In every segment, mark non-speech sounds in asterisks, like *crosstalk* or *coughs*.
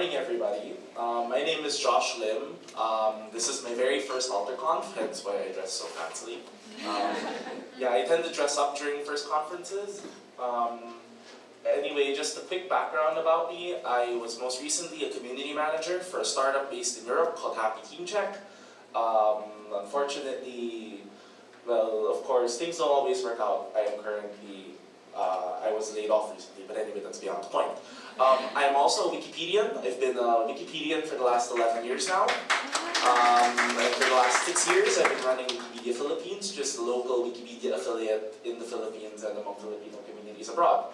morning, everybody. Um, my name is Josh Lim. Um, this is my very first AlterConf, hence why I dress so fancily. Um, yeah, I tend to dress up during first conferences. Um, anyway, just a quick background about me. I was most recently a community manager for a startup based in Europe called Happy Team Check. Um, unfortunately, well, of course, things don't always work out. I am currently, uh, I was laid off recently, but anyway, that's beyond the point. Um, I am also a Wikipedian. I've been a Wikipedian for the last 11 years now. Um, for the last six years, I've been running Wikimedia Philippines, just a local Wikipedia affiliate in the Philippines and among Filipino communities abroad.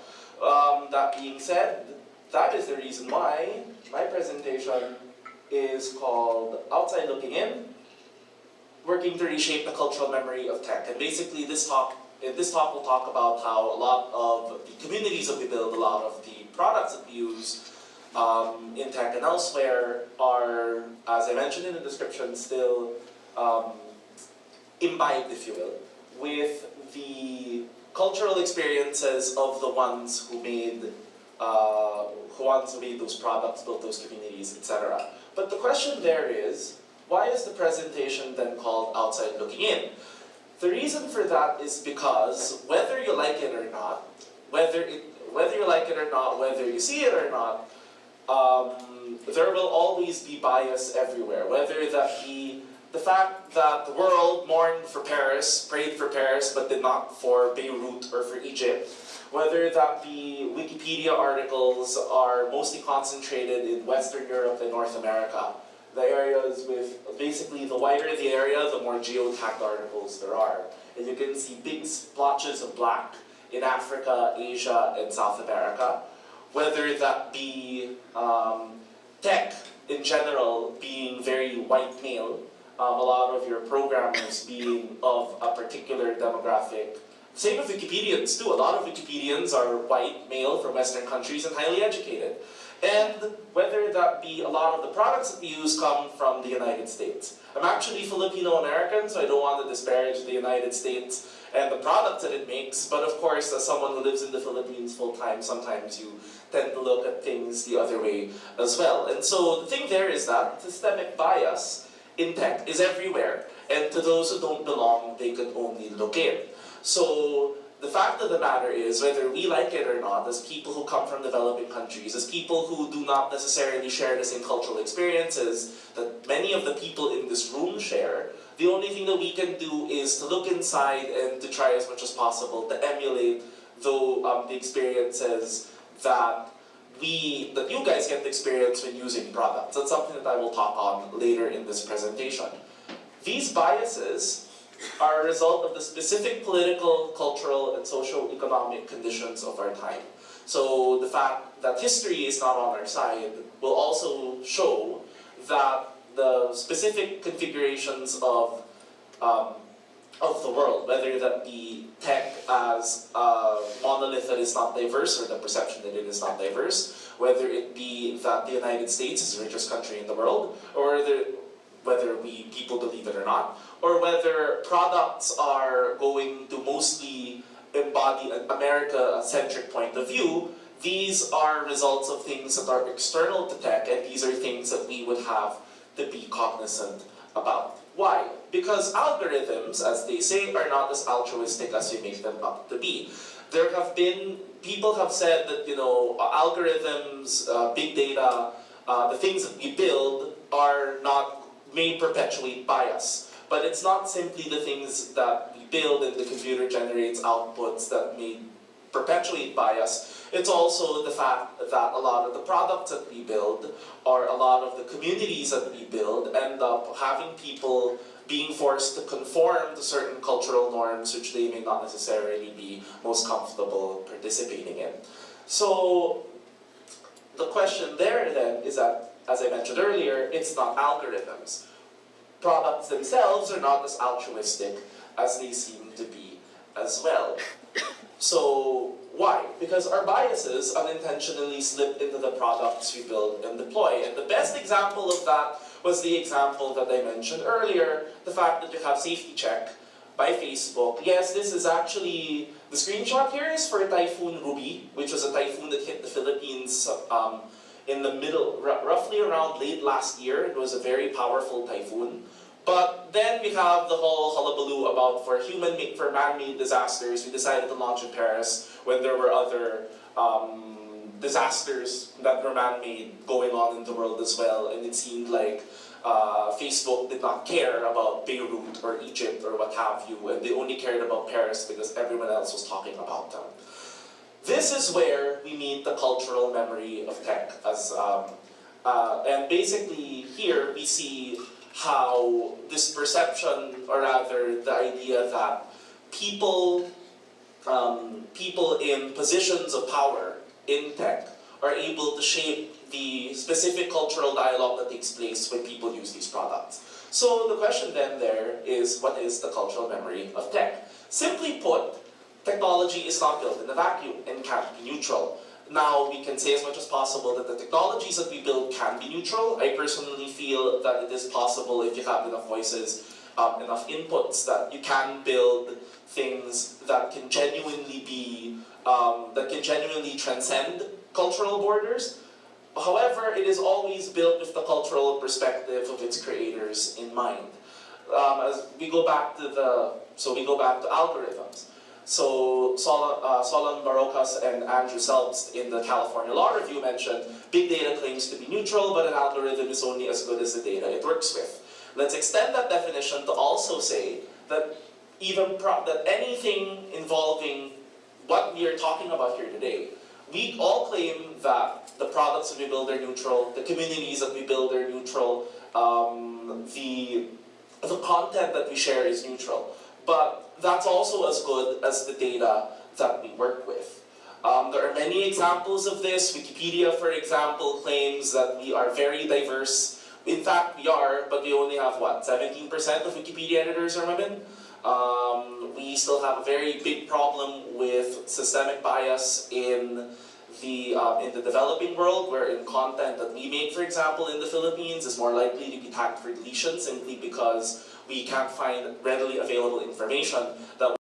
Um, that being said, that is the reason why my presentation is called Outside Looking In, Working to Reshape the Cultural Memory of Tech. And basically this talk, in this talk we'll talk about how a lot of the communities that we build, a lot of the products that we use um, in tech and elsewhere are, as I mentioned in the description, still um, imbibed, if you will, with the cultural experiences of the ones who made uh, who ones who made those products, built those communities, etc. But the question there is, why is the presentation then called Outside Looking In? The reason for that is because whether you like it or not, whether it whether you like it or not, whether you see it or not, um, there will always be bias everywhere. Whether that be the fact that the world mourned for Paris, prayed for Paris, but did not for Beirut or for Egypt. Whether that be Wikipedia articles are mostly concentrated in Western Europe and North America. The areas with, basically the wider the area, the more geotagged articles there are. And you can see big splotches of black in Africa, Asia, and South America, whether that be um, tech in general being very white male, um, a lot of your programmers being of a particular demographic. Same with Wikipedians too. A lot of Wikipedians are white, male, from Western countries and highly educated. And whether that be a lot of the products that we use come from the United States. I'm actually Filipino American, so I don't want to disparage the United States and the products that it makes. But of course, as someone who lives in the Philippines full time, sometimes you tend to look at things the other way as well. And so the thing there is that systemic bias in tech is everywhere. And to those who don't belong, they could only look in. So the fact of the matter is, whether we like it or not, as people who come from developing countries, as people who do not necessarily share the same cultural experiences that many of the people in this room share, the only thing that we can do is to look inside and to try as much as possible to emulate though um, the experiences that we, that you guys get to experience when using products. That's something that I will talk on later in this presentation. These biases are a result of the specific political, cultural, and socio-economic conditions of our time. So the fact that history is not on our side will also show that the specific configurations of um, of the world, whether that be tech as a monolith that is not diverse or the perception that it is not diverse, whether it be that the United States is the richest country in the world, or the, whether we people believe it or not, or whether products are going to mostly embody an America-centric point of view, these are results of things that are external to tech, and these are things that we would have to be cognizant about. Why? Because algorithms, as they say, are not as altruistic as you make them out to be. There have been, people have said that, you know, algorithms, uh, big data, uh, the things that we build are not, may perpetuate bias. But it's not simply the things that we build and the computer generates outputs that may perpetuate bias, it's also the fact that a lot of the products that we build or a lot of the communities that we build end up having people being forced to conform to certain cultural norms which they may not necessarily be most comfortable participating in. So the question there then is that, as I mentioned earlier, it's not algorithms. Products themselves are not as altruistic as they seem to be as well. *coughs* So why? Because our biases unintentionally slip into the products we build and deploy. And the best example of that was the example that I mentioned earlier, the fact that you have safety check by Facebook. Yes, this is actually, the screenshot here is for Typhoon Ruby, which was a typhoon that hit the Philippines um, in the middle, roughly around late last year. It was a very powerful typhoon. But then we have the whole hullabaloo about for human for man-made disasters. We decided to launch in Paris when there were other um, disasters that were man-made going on in the world as well, and it seemed like uh, Facebook did not care about Beirut or Egypt or what have you, and they only cared about Paris because everyone else was talking about them. This is where we meet the cultural memory of tech, as um, uh, and basically here we see how this perception, or rather the idea that people, um, people in positions of power in tech are able to shape the specific cultural dialogue that takes place when people use these products. So the question then there is, what is the cultural memory of tech? Simply put, technology is not built in a vacuum and can't be neutral. Now, we can say as much as possible that the technologies that we build can be neutral. I personally feel that it is possible if you have enough voices, um, enough inputs, that you can build things that can genuinely be, um, that can genuinely transcend cultural borders. However, it is always built with the cultural perspective of its creators in mind. Um, as we go back to the, so we go back to algorithms. So Sol uh, Solon Barocas and Andrew Selbst in the California Law Review mentioned big data claims to be neutral, but an algorithm is only as good as the data it works with. Let's extend that definition to also say that even that anything involving what we are talking about here today, we all claim that the products that we build are neutral, the communities that we build are neutral, um, the, the content that we share is neutral. But that's also as good as the data that we work with. Um, there are many examples of this. Wikipedia, for example, claims that we are very diverse. In fact, we are, but we only have, what, 17% of Wikipedia editors are women? Um, we still have a very big problem with systemic bias in the, uh, in the developing world, where in content that we make, for example, in the Philippines is more likely to be tagged for deletion simply because we can't find readily available information that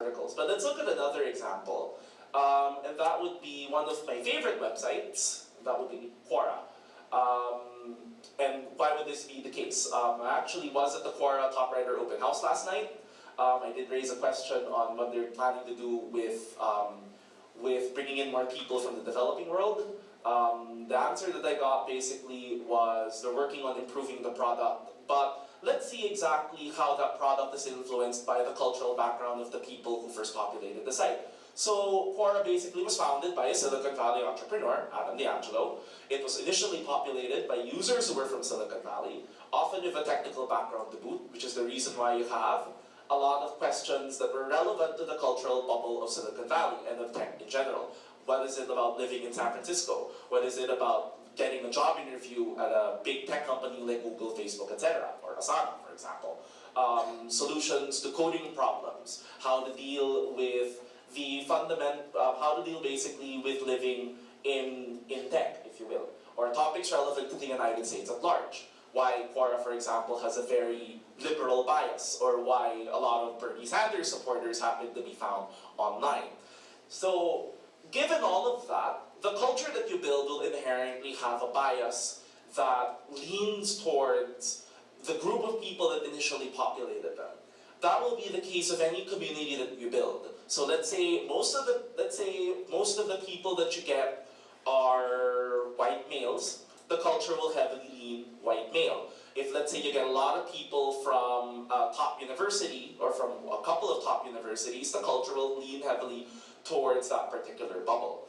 articles. But let's look at another example, um, and that would be one of my favorite websites, that would be Quora. Um, and why would this be the case? Um, I actually was at the Quora Top Writer Open House last night. Um, I did raise a question on what they're planning to do with, um, with bringing in more people from the developing world. Um, the answer that I got basically was they're working on improving the product, but let's see exactly how that product is influenced by the cultural background of the people who first populated the site. So Quora basically was founded by a Silicon Valley entrepreneur, Adam D'Angelo. It was initially populated by users who were from Silicon Valley, often with a technical background to boot, which is the reason why you have a lot of questions that were relevant to the cultural bubble of Silicon Valley and of tech in general. What is it about living in San Francisco? What is it about getting a job interview at a big tech company like Google, Facebook, etc., or Asana, for example. Um, solutions to coding problems, how to deal with the fundament, uh, how to deal basically with living in, in tech, if you will, or topics relevant to the United States at large. Why Quora, for example, has a very liberal bias, or why a lot of Bernie Sanders supporters happen to be found online. So, given all of that, the culture that you build will inherently have a bias that leans towards the group of people that initially populated them. That will be the case of any community that you build. So let's say most of the let's say most of the people that you get are white males, the culture will heavily lean white male. If let's say you get a lot of people from a top university or from a couple of top universities, the culture will lean heavily towards that particular bubble.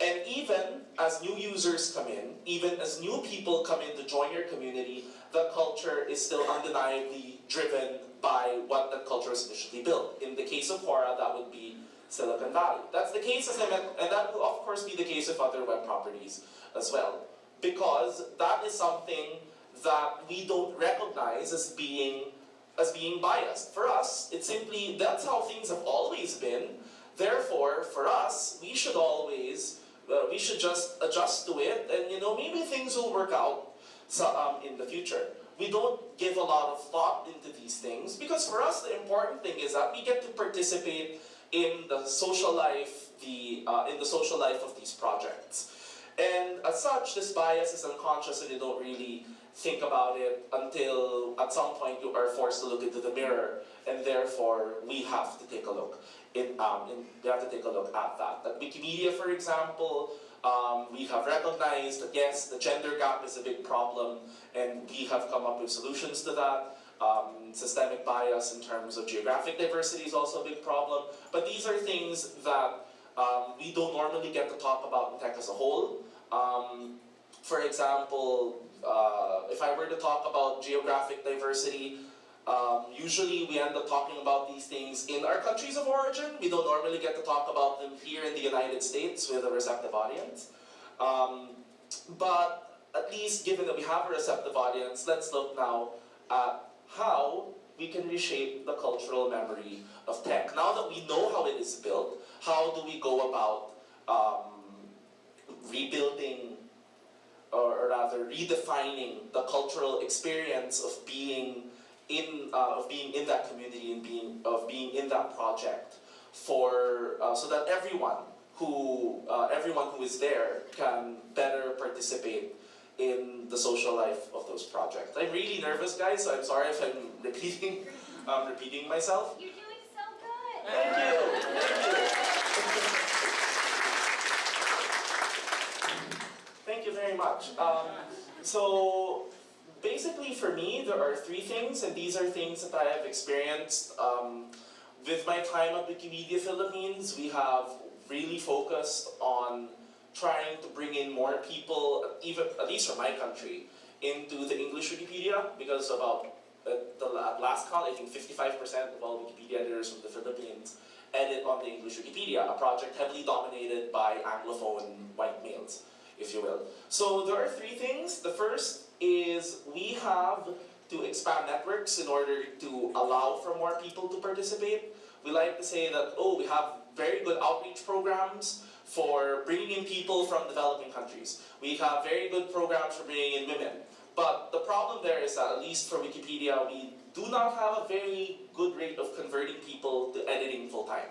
And even as new users come in, even as new people come in to join your community, the culture is still undeniably driven by what the culture was initially built. In the case of Quora, that would be Silicon Valley. That's the case, as I meant, and that will of course be the case of other web properties as well. Because that is something that we don't recognize as being as being biased. For us, it's simply, that's how things have always been. Therefore, for us, we should always uh, we should just adjust to it and you know maybe things will work out so, um, in the future. We don't give a lot of thought into these things because for us the important thing is that we get to participate in the social life, the uh, in the social life of these projects. And as such, this bias is unconscious and you don't really think about it until at some point you are forced to look into the mirror and therefore we have to take a look. In, um, in, we have to take a look at that. At Wikimedia, for example, um, we have recognized that yes, the gender gap is a big problem and we have come up with solutions to that. Um, systemic bias in terms of geographic diversity is also a big problem. But these are things that um, we don't normally get to talk about in tech as a whole. Um, for example, uh, if I were to talk about geographic diversity, um, usually we end up talking about these things in our countries of origin. We don't normally get to talk about them here in the United States with a receptive audience. Um, but at least given that we have a receptive audience, let's look now at how we can reshape the cultural memory of tech. Now that we know how it is built, how do we go about um, rebuilding rather redefining the cultural experience of being in uh, of being in that community and being of being in that project for uh, so that everyone who uh, everyone who is there can better participate in the social life of those projects. I'm really nervous, guys. So I'm sorry if I'm *laughs* repeating um, repeating myself. You're doing so good. Thank you. Thank you. Thank you very much. Um, so basically for me, there are three things, and these are things that I have experienced um, with my time at Wikimedia Philippines. We have really focused on trying to bring in more people, even at least from my country, into the English Wikipedia because about uh, the last count, I think 55% of all Wikipedia editors from the Philippines edit on the English Wikipedia, a project heavily dominated by Anglophone white males, if you will. So there are three things. The first is we have to expand networks in order to allow for more people to participate. We like to say that, oh, we have very good outreach programs for bringing in people from developing countries. We have very good programs for bringing in women. But the problem there is that, at least for Wikipedia, we do not have a very good rate of converting people to editing full-time.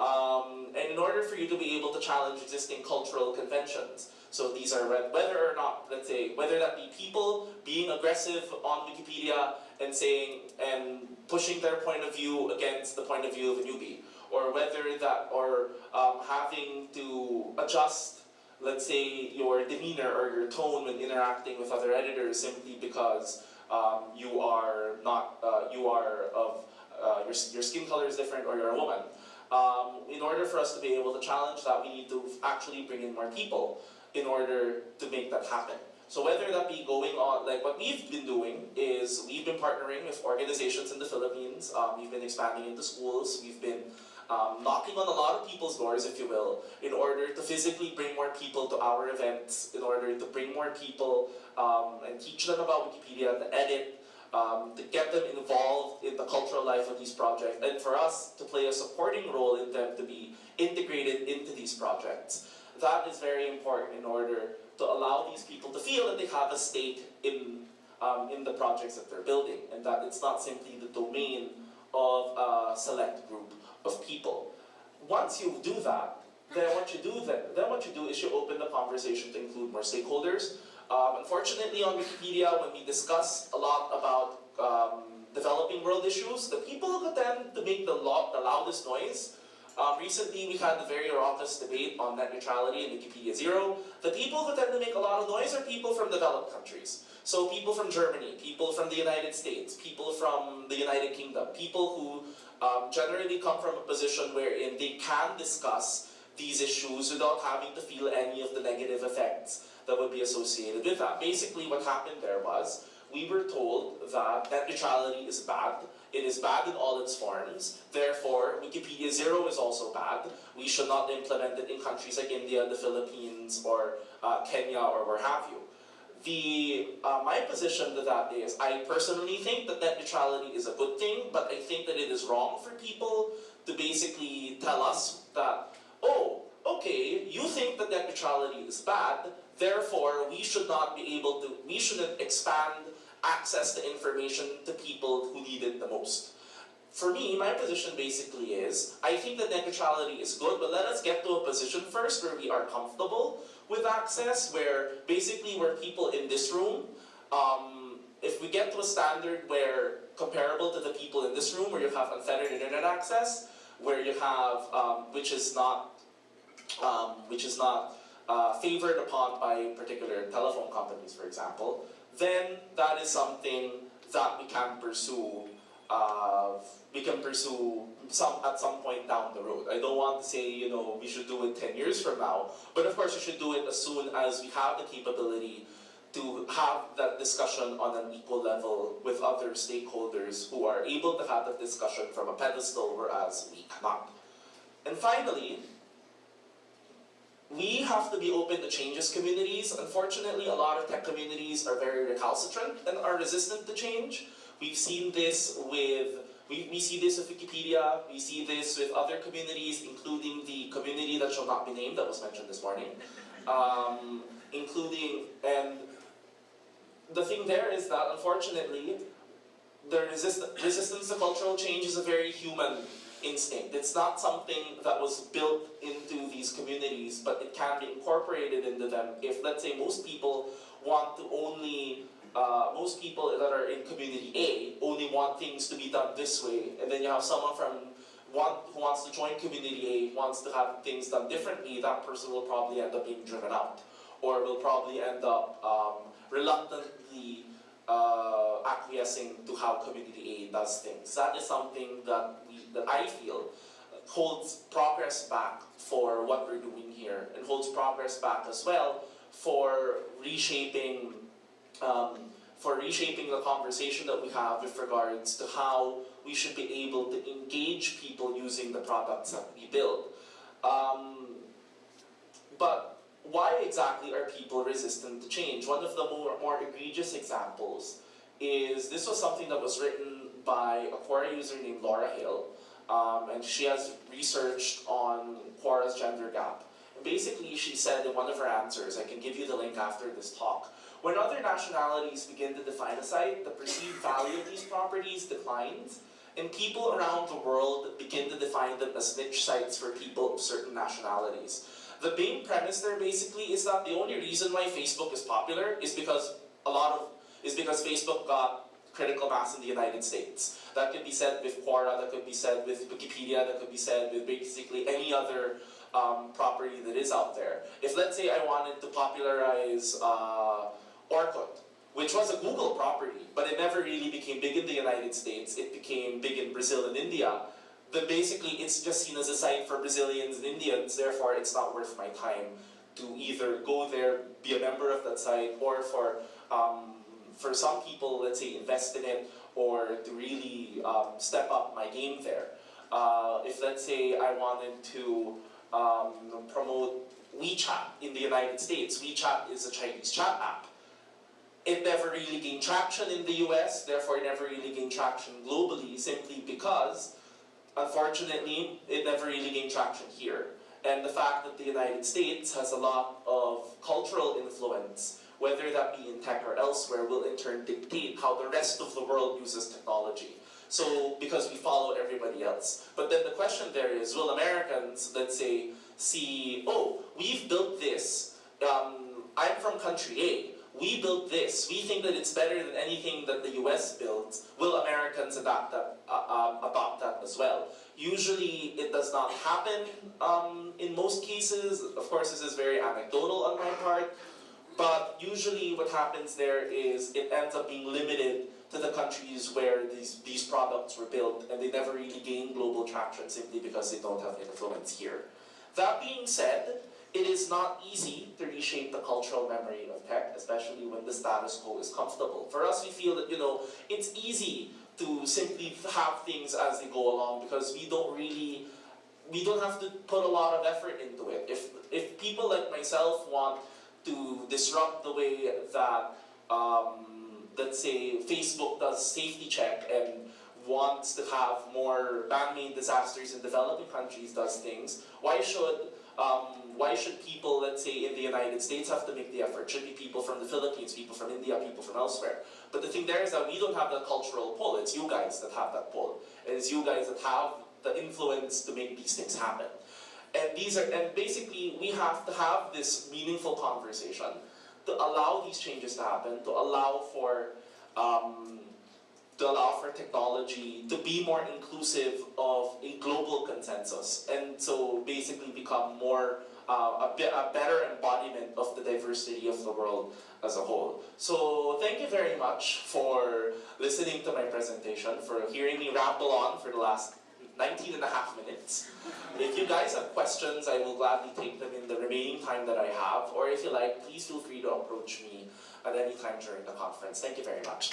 Um, and in order for you to be able to challenge existing cultural conventions, so these are whether or not, let's say, whether that be people being aggressive on Wikipedia and saying, and pushing their point of view against the point of view of a newbie, or whether that, or um, having to adjust, let's say, your demeanor or your tone when interacting with other editors simply because um, you are not, uh, you are of, uh, your, your skin color is different or you're a woman. Um, in order for us to be able to challenge that, we need to actually bring in more people in order to make that happen. So whether that be going on, like what we've been doing is we've been partnering with organizations in the Philippines, um, we've been expanding into schools, we've been um, knocking on a lot of people's doors, if you will, in order to physically bring more people to our events, in order to bring more people um, and teach them about Wikipedia, to edit, um, to get them involved in the cultural life of these projects, and for us to play a supporting role in them to be integrated into these projects. That is very important in order to allow these people to feel that they have a stake in, um, in the projects that they're building, and that it's not simply the domain of a select group of people. Once you do that, then what you do then, then what you do is you open the conversation to include more stakeholders. Um, unfortunately on Wikipedia, when we discuss a lot about um, developing world issues, the people who tend to make the, the loudest noise um, recently, we had the very raucous debate on net neutrality in Wikipedia Zero. The people who tend to make a lot of noise are people from developed countries. So people from Germany, people from the United States, people from the United Kingdom, people who um, generally come from a position wherein they can discuss these issues without having to feel any of the negative effects that would be associated with that. Basically what happened there was, we were told that net neutrality is bad, it is bad in all its forms, therefore Wikipedia Zero is also bad, we should not implement it in countries like India, the Philippines, or uh, Kenya, or where have you. The, uh, my position to that is, I personally think that net neutrality is a good thing, but I think that it is wrong for people to basically tell us that, oh, okay, you think that net neutrality is bad, therefore we should not be able to, we shouldn't expand access to information to people who need it the most. For me, my position basically is, I think that net neutrality is good, but let us get to a position first where we are comfortable with access where basically where people in this room, um, if we get to a standard where comparable to the people in this room where you have unfettered internet access, where you have, um, which is not, um, which is not uh, favored upon by particular telephone companies, for example, then that is something that we can pursue uh, we can pursue some at some point down the road. I don't want to say, you know, we should do it 10 years from now, but of course we should do it as soon as we have the capability to have that discussion on an equal level with other stakeholders who are able to have that discussion from a pedestal, whereas we cannot. And finally, we have to be open to changes communities. Unfortunately, a lot of tech communities are very recalcitrant and are resistant to change. We've seen this with, we, we see this with Wikipedia, we see this with other communities, including the community that shall not be named that was mentioned this morning. Um, including, and the thing there is that unfortunately, the resist resistance to cultural change is a very human instinct. It's not something that was built into these communities, but it can be incorporated into them if, let's say, most people want to only, uh, most people that are in community A only want things to be done this way, and then you have someone from one who wants to join community A, wants to have things done differently, that person will probably end up being driven out, or will probably end up um, reluctantly uh, acquiescing to how community A does things. That is something that that I feel holds progress back for what we're doing here, and holds progress back as well for reshaping um, for reshaping the conversation that we have with regards to how we should be able to engage people using the products that we build. Um, but why exactly are people resistant to change? One of the more, more egregious examples is, this was something that was written by a Quora user named Laura Hale, um, and she has researched on Quora's gender gap. And basically, she said in one of her answers, I can give you the link after this talk, when other nationalities begin to define a site, the perceived value of these properties declines, and people around the world begin to define them as niche sites for people of certain nationalities. The main premise there basically is that the only reason why Facebook is popular is because a lot of is because Facebook got critical mass in the United States. That could be said with Quora, that could be said with Wikipedia, that could be said with basically any other um, property that is out there. If let's say I wanted to popularize uh, Orkut, which was a Google property, but it never really became big in the United States, it became big in Brazil and India, then basically it's just seen as a site for Brazilians and Indians, therefore it's not worth my time to either go there, be a member of that site, or for, um, for some people, let's say, invest in it, or to really um, step up my game there. Uh, if let's say I wanted to um, promote WeChat in the United States, WeChat is a Chinese chat app. It never really gained traction in the US, therefore it never really gained traction globally, simply because Unfortunately, it never really gained traction here. And the fact that the United States has a lot of cultural influence, whether that be in tech or elsewhere, will in turn dictate how the rest of the world uses technology. So, because we follow everybody else. But then the question there is, will Americans, let's say, see, oh, we've built this, um, I'm from country A, we built this, we think that it's better than anything that the US builds, will Americans adopt that, uh, um, adopt that as well? Usually it does not happen um, in most cases, of course this is very anecdotal on my part, but usually what happens there is it ends up being limited to the countries where these, these products were built and they never really gain global traction simply because they don't have influence here. That being said, it is not easy to reshape the cultural memory of tech, especially when the status quo is comfortable. For us, we feel that, you know, it's easy to simply have things as they go along because we don't really, we don't have to put a lot of effort into it. If, if people like myself want to disrupt the way that, um, let's say, Facebook does safety check and wants to have more man-made disasters in developing countries does things, why should um, why should people, let's say in the United States, have to make the effort? Should be people from the Philippines, people from India, people from elsewhere. But the thing there is that we don't have that cultural pull. It's you guys that have that pull. And It's you guys that have the influence to make these things happen. And these are, and basically we have to have this meaningful conversation to allow these changes to happen, to allow for um, to allow for technology to be more inclusive of a global consensus, and so basically become more uh, a, bit, a better embodiment of the diversity of the world as a whole. So thank you very much for listening to my presentation, for hearing me ramble on for the last 19 and a half minutes. If you guys have questions, I will gladly take them in the remaining time that I have, or if you like, please feel free to approach me at any time during the conference. Thank you very much.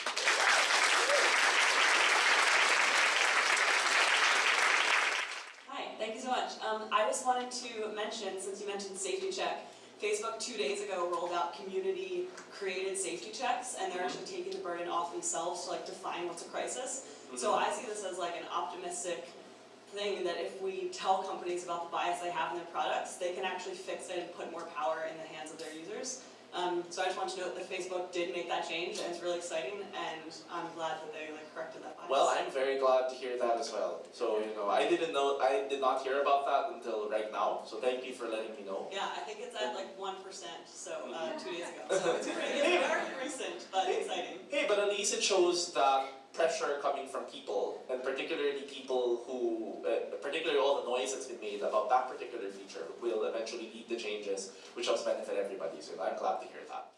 Hi, thank you so much. Um, I just wanted to mention, since you mentioned safety check, Facebook two days ago rolled out community created safety checks and they're actually taking the burden off themselves to like define what's a crisis. So I see this as like an optimistic thing that if we tell companies about the bias they have in their products, they can actually fix it and put more power in the hands of their users. Um, so I just want to note that Facebook did make that change and it's really exciting and I'm glad that they like corrected that bias. Well, I'm very glad to hear that as well. So, you know, I didn't know, I did not hear about that until right now, so thank you for letting me know. Yeah, I think it's at like one percent, so uh, two days ago. *laughs* So it's pretty, it's very recent, but exciting. Hey, but at least it shows that pressure coming from people, and particularly people who, uh, particularly all the noise that's been made about that particular feature, will eventually lead to changes, which helps benefit everybody. So I'm glad to hear that.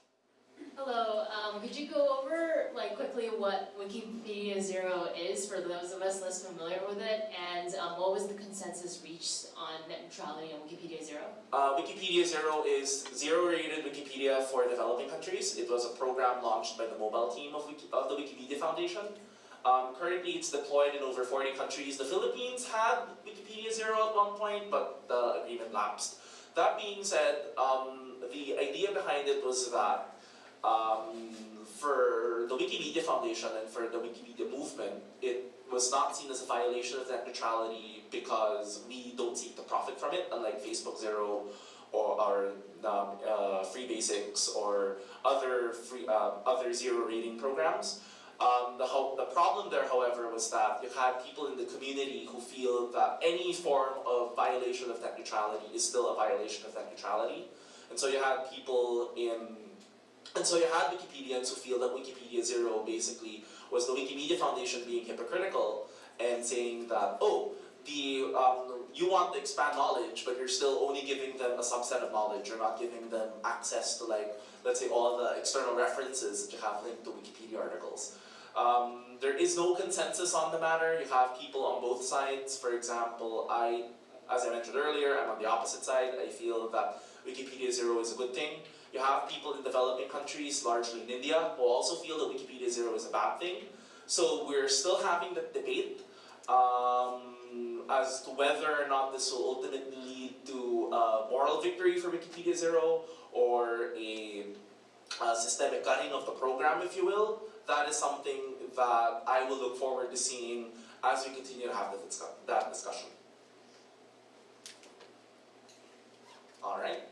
Could you go over like quickly what Wikipedia Zero is for those of us less familiar with it, and um, what was the consensus reached on net neutrality on Wikipedia Zero? Uh, Wikipedia Zero is zero-rated Wikipedia for developing countries. It was a program launched by the mobile team of, Wiki, of the Wikimedia Foundation. Um, currently, it's deployed in over 40 countries. The Philippines had Wikipedia Zero at one point, but the agreement lapsed. That being said, um, the idea behind it was that um, for the Wikimedia Foundation and for the Wikimedia movement, it was not seen as a violation of net neutrality because we don't seek to profit from it, unlike Facebook Zero or our um, uh, Free Basics or other free, uh, other zero rating programs. Um, the, the problem there, however, was that you had people in the community who feel that any form of violation of net neutrality is still a violation of net neutrality. And so you had people in and so you had Wikipedians who feel that Wikipedia Zero basically was the Wikimedia Foundation being hypocritical and saying that, oh, the um, you want to expand knowledge, but you're still only giving them a subset of knowledge. You're not giving them access to like, let's say, all the external references that you have linked to Wikipedia articles. Um, there is no consensus on the matter. You have people on both sides. For example, I, as I mentioned earlier, I'm on the opposite side. I feel that Wikipedia Zero is a good thing. You have people in developing countries, largely in India, who also feel that Wikipedia Zero is a bad thing. So we're still having the debate um, as to whether or not this will ultimately lead to a moral victory for Wikipedia Zero or a, a systemic cutting of the program, if you will. That is something that I will look forward to seeing as we continue to have that discussion. Alright.